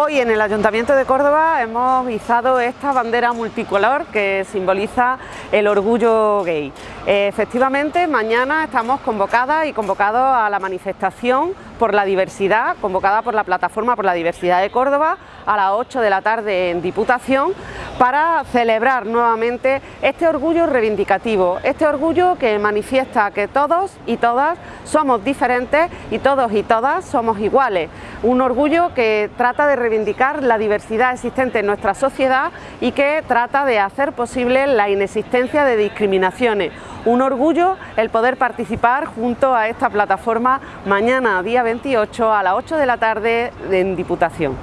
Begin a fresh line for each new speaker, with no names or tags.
Hoy en el Ayuntamiento de Córdoba hemos izado esta bandera multicolor que simboliza el orgullo gay. Efectivamente, mañana estamos convocadas y convocados a la manifestación por la diversidad, convocada por la Plataforma por la Diversidad de Córdoba, a las 8 de la tarde en Diputación, para celebrar nuevamente este orgullo reivindicativo, este orgullo que manifiesta que todos y todas somos diferentes y todos y todas somos iguales. Un orgullo que trata de reivindicar la diversidad existente en nuestra sociedad y que trata de hacer posible la inexistencia de discriminaciones. Un orgullo el poder participar junto a esta plataforma mañana, día 28, a las 8 de la tarde en Diputación.